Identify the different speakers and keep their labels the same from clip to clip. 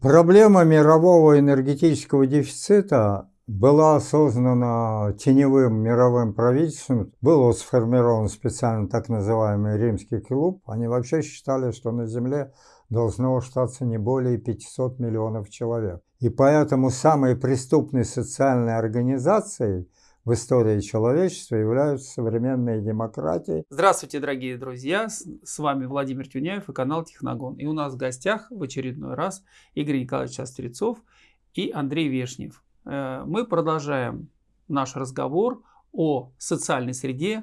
Speaker 1: Проблема мирового энергетического дефицита была осознана теневым мировым правительством. Был сформирован специально так называемый римский клуб. Они вообще считали, что на Земле должно остаться не более 500 миллионов человек. И поэтому самой преступной социальной организацией в истории человечества являются современные демократии.
Speaker 2: Здравствуйте, дорогие друзья! С вами Владимир Тюняев и канал Техногон. И у нас в гостях в очередной раз Игорь Николаевич Острецов и Андрей Вешнев. Э, мы продолжаем наш разговор о социальной среде,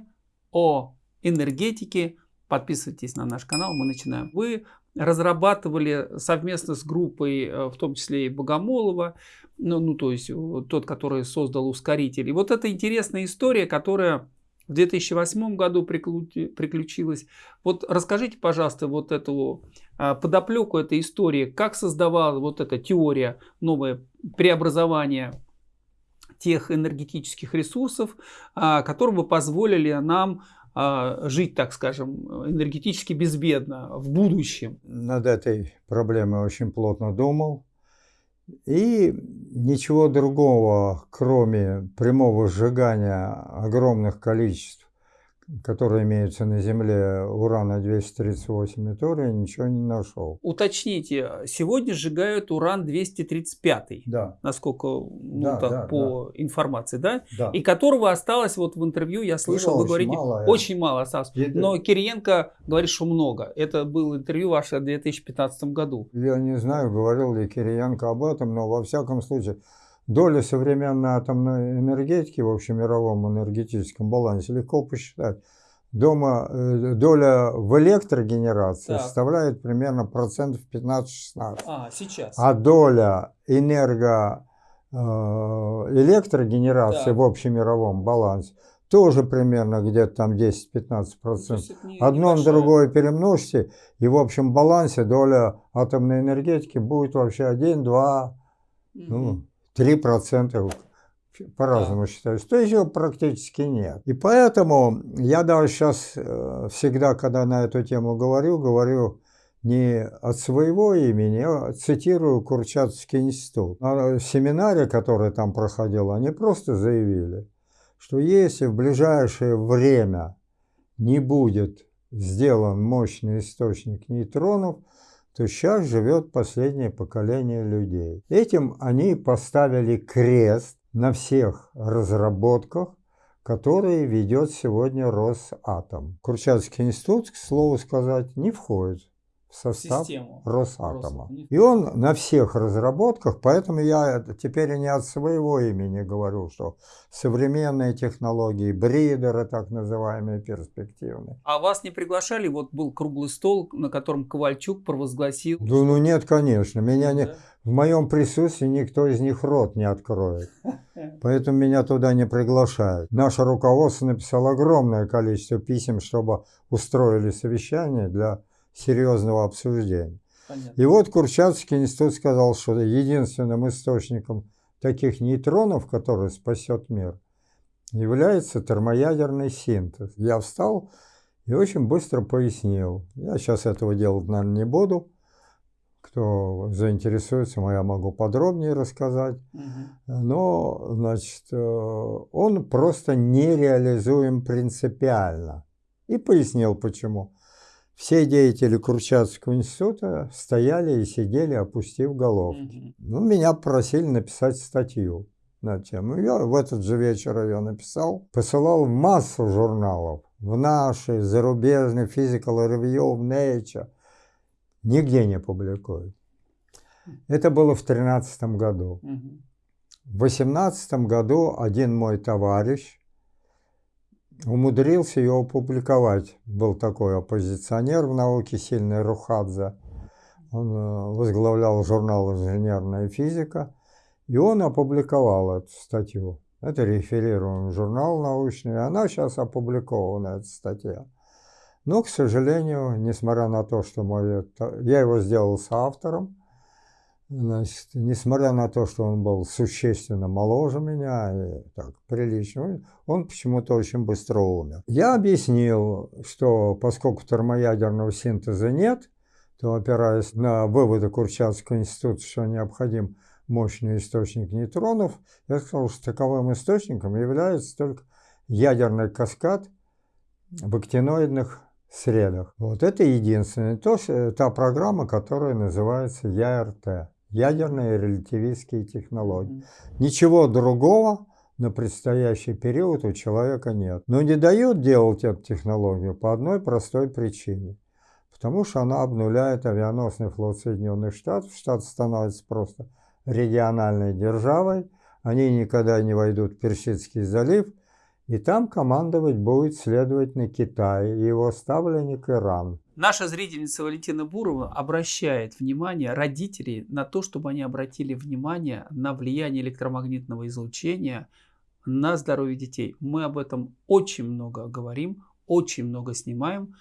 Speaker 2: о энергетике. Подписывайтесь на наш канал, мы начинаем. Вы разрабатывали совместно с группой, э, в том числе и Богомолова, ну, ну то есть тот, который создал ускоритель. И вот эта интересная история, которая в 2008 году приключилась. Вот расскажите, пожалуйста, вот эту а, подоплеку этой истории, как создавалась вот эта теория, новое преобразование тех энергетических ресурсов, а, которые бы позволили нам жить, так скажем, энергетически безбедно в будущем.
Speaker 1: Над этой проблемой очень плотно думал. И ничего другого, кроме прямого сжигания огромных количеств которые имеются на Земле урана-238 и тория, ничего не нашел.
Speaker 2: Уточните, сегодня сжигают уран-235,
Speaker 1: да.
Speaker 2: насколько ну, да, так,
Speaker 1: да,
Speaker 2: по да. информации, да?
Speaker 1: да?
Speaker 2: И которого осталось вот в интервью, я слышал, ну, вы говорите, мало, очень мало осталось. Это... Но Кириенко говорит, что много. Это было интервью ваше в 2015 году.
Speaker 1: Я не знаю, говорил ли Кириенко об этом, но во всяком случае Доля современной атомной энергетики в общемировом энергетическом балансе легко посчитать. Дома, э, доля в электрогенерации так. составляет примерно процентов 15-16.
Speaker 2: А, сейчас.
Speaker 1: А доля энерго э, электрогенерации так. в общемировом балансе тоже примерно где-то там 10-15%. Одно на другое перемножьте, и в общем балансе доля атомной энергетики будет вообще 1-2, угу. ну, 3% по-разному да. считаются, то есть его практически нет. И поэтому я даже сейчас э, всегда, когда на эту тему говорю, говорю не от своего имени, а цитирую Курчатовский институт. На семинаре, который там проходил, они просто заявили, что если в ближайшее время не будет сделан мощный источник нейтронов, то сейчас живет последнее поколение людей. Этим они поставили крест на всех разработках, которые ведет сегодня Росатом. Курчатский институт, к слову сказать, не входит в состав Систему. Росатома. И он на всех разработках, поэтому я теперь не от своего имени говорю, что современные технологии, бридеры так называемые, перспективные.
Speaker 2: А вас не приглашали? Вот был круглый стол, на котором Ковальчук провозгласил...
Speaker 1: Да, ну нет, конечно. Меня не... В моем присутствии никто из них рот не откроет. Поэтому меня туда не приглашают. Наше руководство написало огромное количество писем, чтобы устроили совещание для серьезного обсуждения. Понятно. И вот Курчатовский институт сказал, что единственным источником таких нейтронов, который спасет мир, является термоядерный синтез. Я встал и очень быстро пояснил. Я сейчас этого делать, наверное, не буду. Кто заинтересуется, я могу подробнее рассказать. Угу. Но, значит, э, он просто нереализуем принципиально. И пояснил, почему. Все деятели Курчатовского института стояли и сидели, опустив головки. Ну, меня попросили написать статью на тему. Я в этот же вечер ее написал. Посылал массу журналов. В наши, зарубежные, Physical Review, в Nature. Нигде не публикуют. Это было в 2013 году. В 2018 году один мой товарищ, умудрился ее опубликовать. Был такой оппозиционер в науке, сильный Рухадзе. Он э, возглавлял журнал «Инженерная физика», и он опубликовал эту статью. Это реферируемый журнал научный, она сейчас опубликована, эта статья. Но, к сожалению, несмотря на то, что мой, я его сделал соавтором, Значит, несмотря на то, что он был существенно моложе меня и так прилично, он почему-то очень быстро умер. Я объяснил, что поскольку термоядерного синтеза нет, то опираясь на выводы Курчатского института, что необходим мощный источник нейтронов, я сказал, что таковым источником является только ядерный каскад в актиноидных средах. Вот это единственное, то, та программа, которая называется ЯРТ, ядерные релятивистские технологии. Ничего другого на предстоящий период у человека нет. Но не дают делать эту технологию по одной простой причине. Потому что она обнуляет авианосный флот Соединенных Штатов. Штат становится просто региональной державой. Они никогда не войдут в Персидский залив. И там командовать будет, следовательно, Китай и его ставленник Иран.
Speaker 2: Наша зрительница Валентина Бурова обращает внимание родителей на то, чтобы они обратили внимание на влияние электромагнитного излучения на здоровье детей. Мы об этом очень много говорим, очень много снимаем.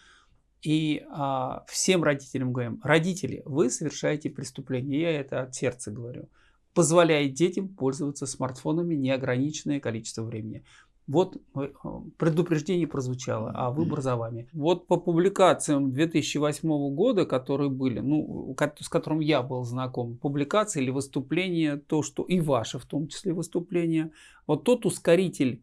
Speaker 2: И а, всем родителям говорим, родители, вы совершаете преступление, я это от сердца говорю, позволяет детям пользоваться смартфонами неограниченное количество времени. Вот э, предупреждение прозвучало, а выбор за вами. Вот по публикациям 2008 года, которые были, ну, с которым я был знаком, публикации или выступления, то, что и ваши в том числе выступления, вот тот ускоритель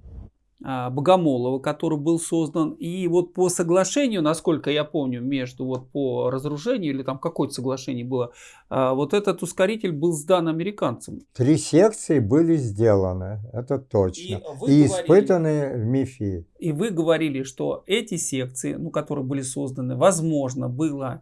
Speaker 2: Богомолова, который был создан. И вот по соглашению, насколько я помню, между вот по разоружению или там какое-то соглашение было, а, вот этот ускоритель был сдан американцам.
Speaker 1: Три секции были сделаны, это точно. И, и испытаны в МИФИ.
Speaker 2: И вы говорили, что эти секции, ну, которые были созданы, возможно, было а,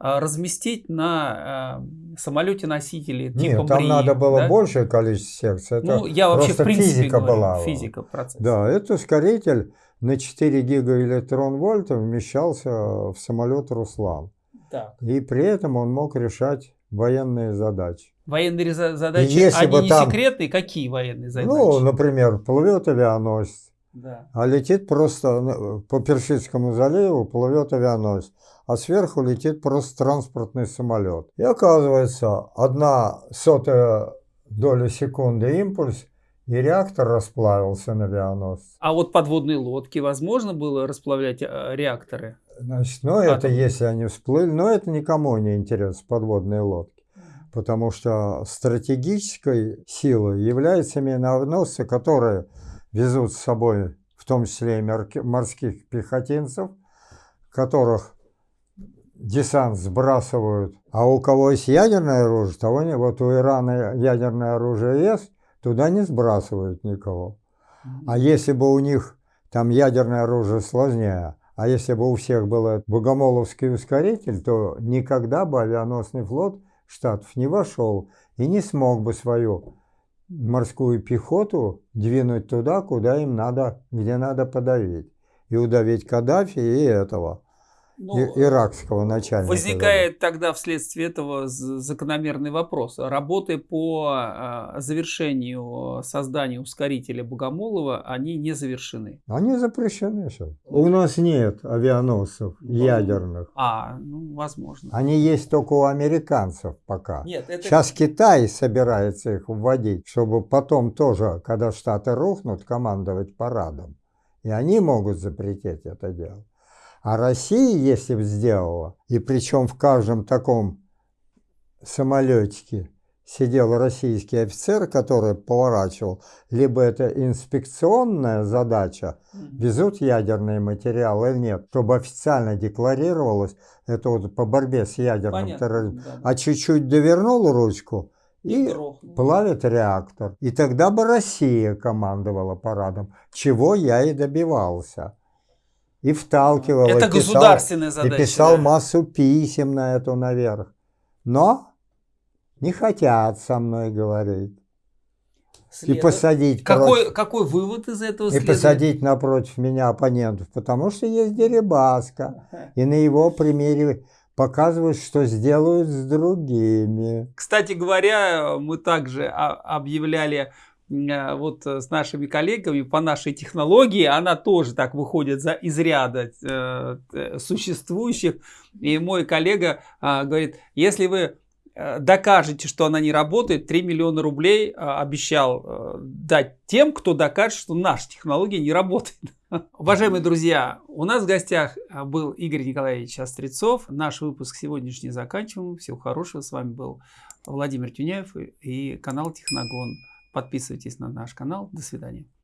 Speaker 2: разместить на э, самолете носители типа
Speaker 1: Нет, там надо было да? большее количество секций. Это ну, я вообще в принципе физика говорю, была.
Speaker 2: Физика процесса.
Speaker 1: Да, это ускоритель на 4 гигаэлектрон вольта вмещался в самолет «Руслан». Так. И при этом он мог решать военные задачи.
Speaker 2: Военные задачи, если они не там, секретные? Какие военные задачи?
Speaker 1: Ну, например, плывет авианосец, да. а летит просто ну, по Персидскому заливу, плывет авианосец а сверху летит просто транспортный самолет. И оказывается, одна сотая доля секунды импульс, и реактор расплавился на авианосце.
Speaker 2: А вот подводные лодки возможно было расплавлять э, реакторы?
Speaker 1: Значит, ну это если они всплыли, но это никому не интересно, подводные лодки. Потому что стратегической силой являются миноносцы, которые везут с собой в том числе и морских пехотинцев, которых десант сбрасывают, а у кого есть ядерное оружие, того не, вот у Ирана ядерное оружие есть, туда не сбрасывают никого. А если бы у них там ядерное оружие сложнее, а если бы у всех был богомоловский ускоритель, то никогда бы авианосный флот Штатов не вошел и не смог бы свою морскую пехоту двинуть туда, куда им надо, где надо подавить. И удавить Каддафи и этого ну, иракского начальника.
Speaker 2: Возникает тогда вследствие этого закономерный вопрос. Работы по а, завершению создания ускорителя Богомолова, они не завершены.
Speaker 1: Они запрещены сейчас. У нас нет авианосцев ну, ядерных.
Speaker 2: А, ну, возможно.
Speaker 1: Они есть только у американцев пока. Нет, это... Сейчас Китай собирается их вводить, чтобы потом тоже, когда Штаты рухнут, командовать парадом. И они могут запретить это дело. А Россия, если бы сделала, и причем в каждом таком самолетике сидел российский офицер, который поворачивал, либо это инспекционная задача, везут ядерные материалы или нет, чтобы официально декларировалось, это вот по борьбе с ядерным Понятно, терроризмом, да, а чуть-чуть довернул ручку, и, и плавит реактор. И тогда бы Россия командовала парадом, чего я и добивался и вталкивал.
Speaker 2: Это и писал, государственная задача.
Speaker 1: И писал да? массу писем на эту наверх. Но не хотят со мной говорить. След... И посадить
Speaker 2: какой, против... какой вывод из этого
Speaker 1: И следует? посадить напротив меня оппонентов, потому что есть Дерибаска. И на его примере показывают, что сделают с другими.
Speaker 2: Кстати говоря, мы также объявляли вот э, с нашими коллегами по нашей технологии, она тоже так выходит за из ряда э, существующих. И мой коллега говорит, если вы э, докажете, что она не работает, 3 миллиона рублей обещал дать тем, кто докажет, что наша технология не работает. Уважаемые друзья, у нас в гостях был Игорь Николаевич Острецов. Наш выпуск сегодняшний заканчиваем. Всего хорошего. С вами был Владимир Тюняев и канал Техногон. Подписывайтесь на наш канал. До свидания.